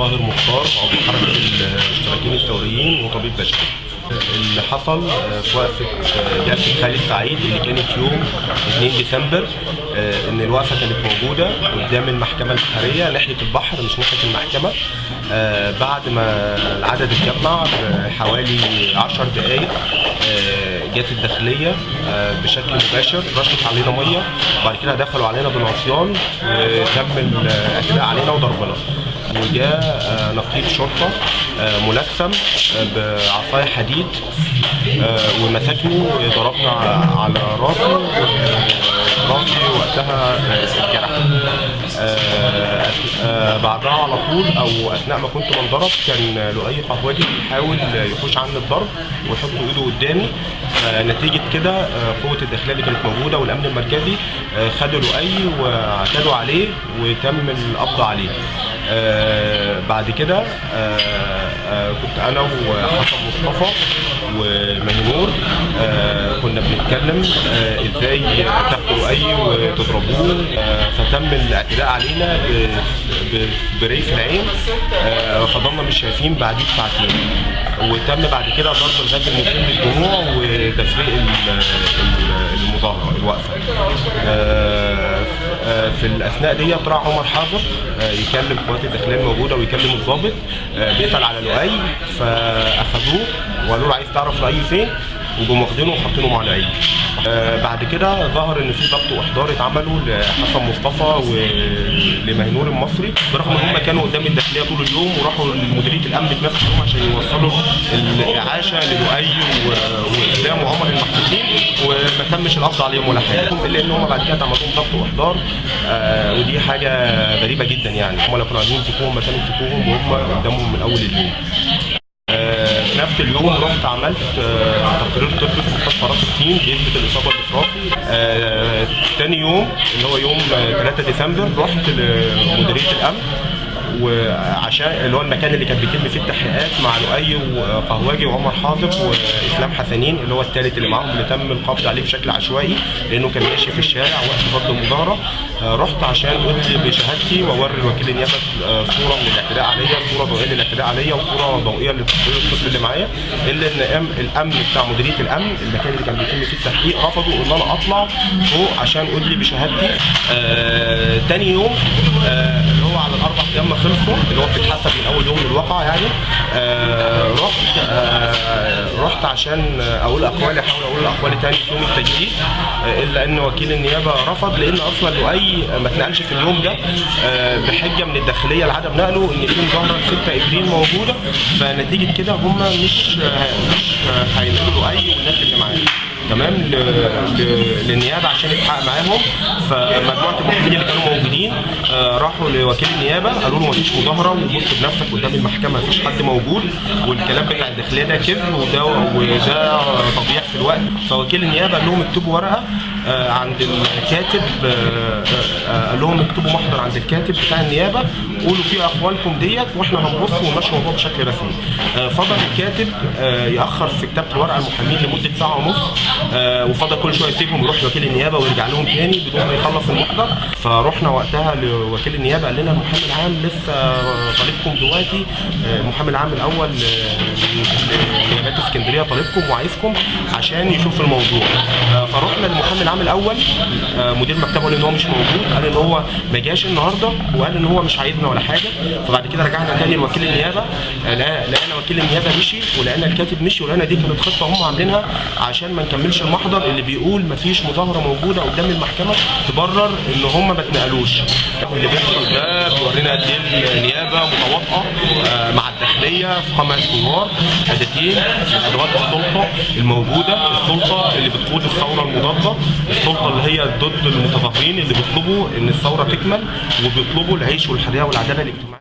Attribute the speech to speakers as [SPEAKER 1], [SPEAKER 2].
[SPEAKER 1] طاهر مختار عضو حركة الاشتراكيين الثوريين وطبيب بشري. اللي حصل في وقفه جلسة خالد سعيد اللي كانت يوم 2 ديسمبر إن الوقفة كانت موجودة قدام المحكمة البحرية ناحية البحر مش ناحية المحكمة. بعد ما العدد اتجمع بحوالي 10 دقائق جت الداخلية بشكل مباشر رشت علينا مية وبعد كده دخلوا علينا بالعصيان وتم الاعتداء علينا وضربنا. وجاء نقيب شرطة ملثم بعصاية حديد ومسكني ضربنا على راسي راسي وقتها اتجرح بعدها على طول أو أثناء ما كنت بنضرب كان لؤي قهوجي بيحاول يخش عني الضرب ويحط إيده قدامي. نتيجة كده قوة الداخلية اللي كانت موجودة والأمن المركزي خدوا لؤي واعتدوا عليه وتم القبض عليه. آه بعد كده آه آه كنت أنا وحسن مصطفى ومهنور آه كنا بنتكلم إزاي تاخدوا أي وتضربوه. فتم الاعتداء علينا بري في العين فضلنا مش شايفين بعديه بساعتين وتم بعد كده ضرب الغاز المسيل للدموع وتفريق المظاهرة الوقفة. في الأثناء دي طلع عمر حاضر آه يكلم قوات الداخلية الموجودة ويكلم الضابط بيسال على لؤي فأخدوه وقالوا له عايز تعرف لؤي فين؟ وجم واخدينه وحاطينه مع لؤي. آه بعد كده ظهر إن في ضبط وإحضار اتعملوا لحسن مصطفى ولمهنور المصري برغم إن هم كانوا قدام الداخلية طول اليوم وراحوا لمديرية الأمن في عشان يوصلوا الإعاشة للؤي واسلام وعمر المحبوسين وما تمش القبض عليهم ولا حاجة. إلا إن هم بعد كده اتعمل لهم ضبط وإحضار. آه ودي حاجة غريبة جدا يعني. هم لو كانوا عايزين يمسكوهم ما كانوا وهم قدامهم من أول اليوم. في نفس اليوم رحت عملت تقرير طبي في مستشفى راس التين بيثبت الإصابة بالافرازي آه تاني يوم اللي هو يوم 3 ديسمبر رحت لمديرية الأمن. وعشان اللي هو المكان اللي كان بيتم فيه التحقيقات مع لؤي وقهواجي وعمر حافظ وإسلام حسنين اللي هو الثالث اللي معاهم اللي تم القبض عليه بشكل عشوائي لأنه كان ماشي في الشارع وقت فضل المظاهرة. رحت عشان ادلي بشهادتي وأوري الوكيل النيابة صورة من الاعتداء عليا صورة ضوئية للاعتداء عليا وصورة ضوئية الطبي اللي معايا. إلا إن الأمن بتاع مديرية الأمن المكان اللي كان بيتم فيه التحقيق رفضوا إن أنا أطلع فوق عشان ادلي بشهادتي. آه تاني يوم آه اللي هو على الاربع أيام ما خلصوا اللي هو بتتحسب من أول يوم للواقع يعني. آه رحت آه رحت عشان أقول اقوالي أحاول أقول اقوالي تاني في يوم التجديد آه إلا إن وكيل النيابة رفض لأن أصلا لؤي ما اتنقلش في اليوم ده آه بحجة من الداخلية لعدم نقله إن في مظاهره 6 إبريل موجودة فنتيجة كده هم مش مش هينقلوا لؤي والناس اللي معاه تمام للنيابة عشان يتحقق معاهم. فمجموعة المحامين اللي كانوا موجودين آه راحوا لوكيل النيابة قالوا له مفيش مظاهرة وبص بنفسك قدام المحكمة مفيش حد موجود. والكلام بتاع الداخلية ده كذب وده وده تضييع في الوقت. فوكيل النيابة قال لهم اكتبوا ورقة عند الكاتب آه قال لهم اكتبوا محضر عند الكاتب بتاع النيابة قولوا فيه أقوالكم ديت وإحنا هنبص ونمشي الموضوع بشكل رسمي. فضل الكاتب يأخر في كتابة الورقة المحامين لمدة ساعة ونص آه وفضل كل شوية يسيبهم يروح لوكيل النيابة ويرجع لهم تاني بدون ما يخلص المحضر. فرحنا وقتها لوكيل النيابة قال لنا المحامي العام لسه طالبكم دلوقتي. آه المحامي العام الأول لنيابات اسكندرية طالبكم وعايزكم عشان يشوف الموضوع. آه فرحنا للمحامي العام الأول مدير مكتبه قال إن هو مش موجود قال إن هو ما جاش النهارده وقال إن هو مش عايزنا ولا حاجة. فبعد كده رجعنا تاني لوكيل النيابة لقينا وكيل النيابة مشي ولقينا الكاتب مشي ولقينا دي كانت خطة هم عاملينها عشان ما نكملش المحضر اللي بيقول مفيش مظاهرة موجودة قدام المحكمة تبرر إن هم ما اتنقلوش. اللي بيحصل ده بيورينا قد إيه النيابة متواطئه مع الداخليه في خمس ثوار من ادوات السلطة الموجودة السلطة اللي بتقود الثورة المضادة السلطة اللي هي ضد المتظاهرين اللي بيطلبوا إن الثورة تكمل وبيطلبوا العيش والحرية والعدالة الاجتماعية.